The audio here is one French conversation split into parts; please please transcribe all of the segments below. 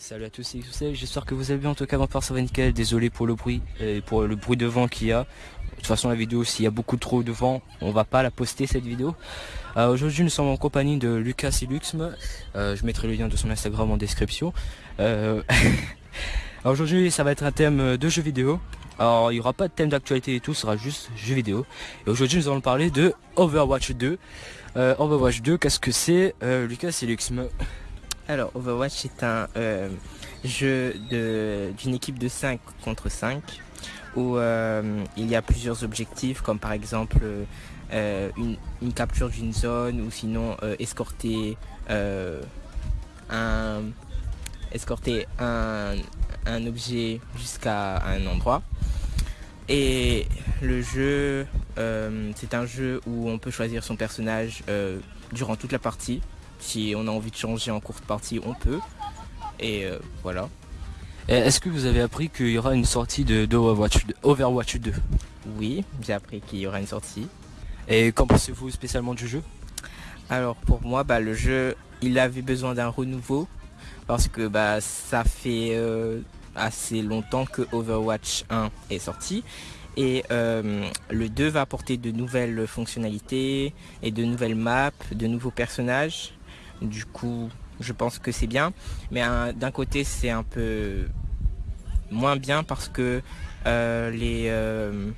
salut à tous et tous, j'espère que vous allez bien en tout cas part ça va nickel, désolé pour le bruit et pour le bruit de vent qu'il y a. De toute façon la vidéo s'il y a beaucoup trop de vent, on va pas la poster cette vidéo. Euh, aujourd'hui nous sommes en compagnie de Lucas Siluxme, euh, je mettrai le lien de son Instagram en description. Euh, aujourd'hui ça va être un thème de jeux vidéo. Alors il n'y aura pas de thème d'actualité et tout, ce sera juste jeux vidéo. Et aujourd'hui nous allons parler de Overwatch 2. Overwatch 2, qu'est-ce que c'est Lucas Siluxme alors, Overwatch est un euh, jeu d'une équipe de 5 contre 5 où euh, il y a plusieurs objectifs comme par exemple euh, une, capture d'une zone ou sinon escorter un objet jusqu'à un endroit. Et le jeu, c'est un jeu où on peut choisir son personnage durant toute la partie. Si on a envie de changer en courte partie, on peut. Et euh, voilà. Est-ce que vous avez appris qu'il y aura une sortie de, Overwatch 2 Oui, j'ai appris qu'il y aura une sortie. Et qu'en pensez-vous spécialement du jeu? Alors pour moi, bah, le jeu, il avait besoin d'un renouveau parce que bah, ça fait euh, assez longtemps que Overwatch 1 est sorti et euh, le 2 va apporter de nouvelles fonctionnalités et de nouvelles maps, de nouveaux personnages du coup, je pense que c'est bien. Mais d'un côté, c'est un peu moins bien parce que euh, les, euh,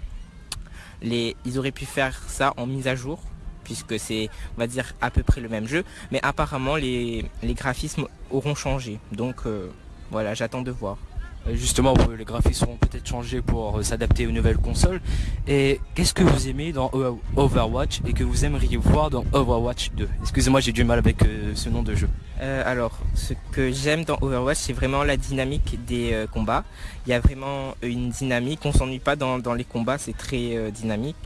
les, ils auraient pu faire ça en mise à jour puisque c'est, on va dire, à peu près le même jeu. Mais apparemment, les, graphismes auront changé. Donc, euh, voilà, j'attends de voir. Euh, justement les graphismes seront peut-être changés pour euh, s'adapter aux nouvelles consoles. Et qu'est-ce que vous aimez dans Overwatch et que vous aimeriez voir dans Overwatch 2 Excusez-moi, j'ai du mal avec euh, ce nom de jeu. alors, ce que j'aime dans Overwatch, c'est vraiment la dynamique des combats. Il y a vraiment une dynamique, on s'ennuie pas dans, dans, les combats, c'est très dynamique.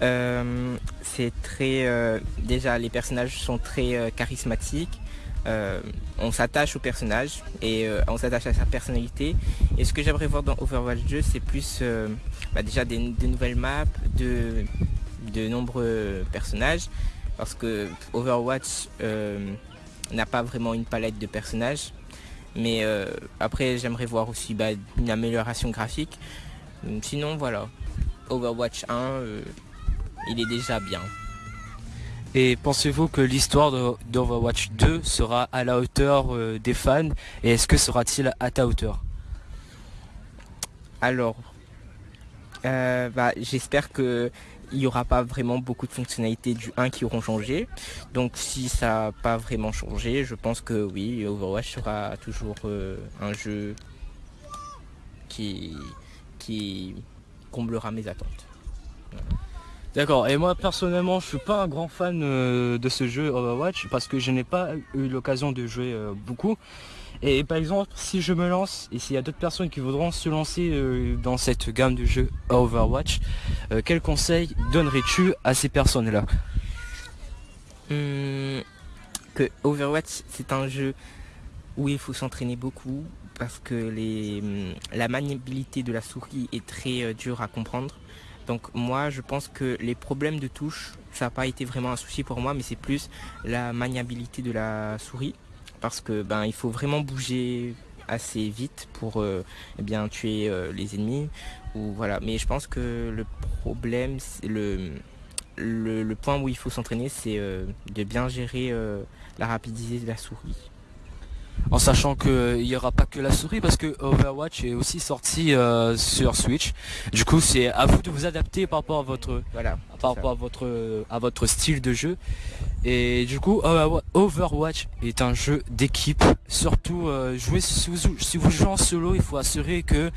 c'est très... déjà, les personnages sont très charismatiques. Euh, on s'attache au personnage et euh, on s'attache à sa personnalité. Et ce que j'aimerais voir dans Overwatch 2, c'est plus euh, bah, déjà des, nouvelles maps, de, nombreux personnages. Parce que Overwatch n'a pas vraiment une palette de personnages. Mais après, j'aimerais voir aussi bah, une amélioration graphique. Sinon, voilà. Overwatch 1, il est déjà bien. Et pensez-vous que l'histoire d'Overwatch 2 sera à la hauteur euh, des fans? Et est-ce que sera-t-il à ta hauteur? Alors, euh, bah, j'espère que il n'y aura pas vraiment beaucoup de fonctionnalités du 1 qui auront changé. Donc si ça n'a pas vraiment changé, je pense que oui, Overwatch sera toujours euh, un jeu qui, qui comblera mes attentes. D'accord, et moi personnellement je suis pas un grand fan euh, de ce jeu Overwatch parce que je n'ai pas eu l'occasion de jouer euh, beaucoup. Et par exemple, si je me lance, et s'il y a d'autres personnes qui voudront se lancer euh, dans cette gamme de jeux Overwatch, quel conseil donnerais-tu à ces personnes-là? Que Overwatch c'est un jeu où il faut s'entraîner beaucoup parce que hum, la maniabilité de la souris est très dure à comprendre. Donc moi je pense que les problèmes de touche, ça n'a pas été vraiment un souci pour moi, mais c'est plus la maniabilité de la souris. Parce que ben il faut vraiment bouger assez vite pour euh, eh bien tuer euh, les ennemis. Voilà. Mais je pense que le problème, le, le, point où il faut s'entraîner, c'est euh, de bien gérer la rapidité de la souris en sachant qu'il n'y aura pas que la souris parce que Overwatch est aussi sorti euh, sur Switch. Du coup c'est à vous de vous adapter par rapport à votre voilà, par rapport à votre à votre style de jeu. Et du coup Overwatch est un jeu d'équipe. Surtout euh, jouer si vous, jouez en solo, il faut assurer que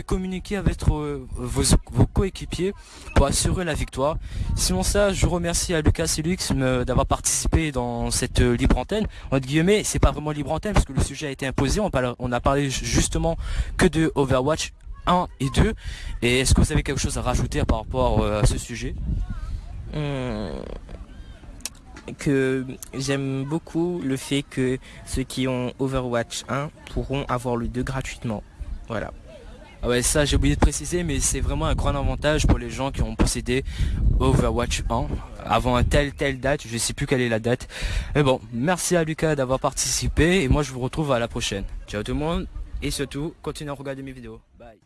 communiquer avec vos, coéquipiers pour assurer la victoire. Sinon ça, je remercie à Lucas et Lux d'avoir participé dans cette libre antenne. Entre guillemets, c'est pas vraiment libre antenne parce que le sujet a été imposé. On, on a parlé justement que de Overwatch 1 et 2. Et est-ce que vous avez quelque chose à rajouter par rapport euh, à ce sujet? Euh, Que j'aime beaucoup le fait que ceux qui ont Overwatch 1 pourront avoir le 2 gratuitement. Voilà. Ah ouais, ça j'ai oublié de préciser, mais c'est vraiment un grand avantage pour les gens qui ont possédé Overwatch 1. avant un tel telle date, je sais plus quelle est la date. Mais bon, merci à Lucas d'avoir participé et moi je vous retrouve à la prochaine. Ciao tout le monde et surtout, continuez à regarder mes vidéos. Bye.